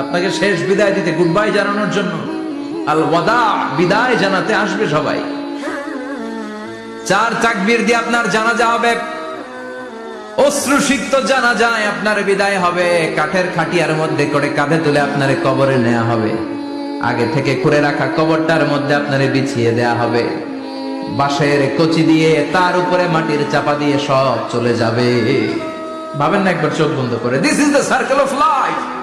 আপনাকে শেষ বিদায় দিতে গুড বাই জানানোর জন্য আল ওয়াদা বিদায় জানাতে আসবে সবাই। চার তাকবীর দিয়ে আপনার জানাজা হবে। অশ্রুসিক্ত জানা যায় আপনার বিদায় হবে। কাঠের খাটিয়ার মধ্যে করে কাঁধে তুলে আপনার কবরে নেওয়া হবে। আগে থেকে করে রাখা কবরটার মধ্যে আপনার বিছিয়ে দেয়া হবে। বাঁশের কচি দিয়ে তার উপরে মাটির চাপা দিয়ে সব চলে যাবে। ভাবেন না একবার চোখ বন্ধ করে। This is the circle of life